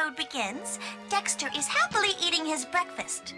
episode begins, Dexter is happily eating his breakfast.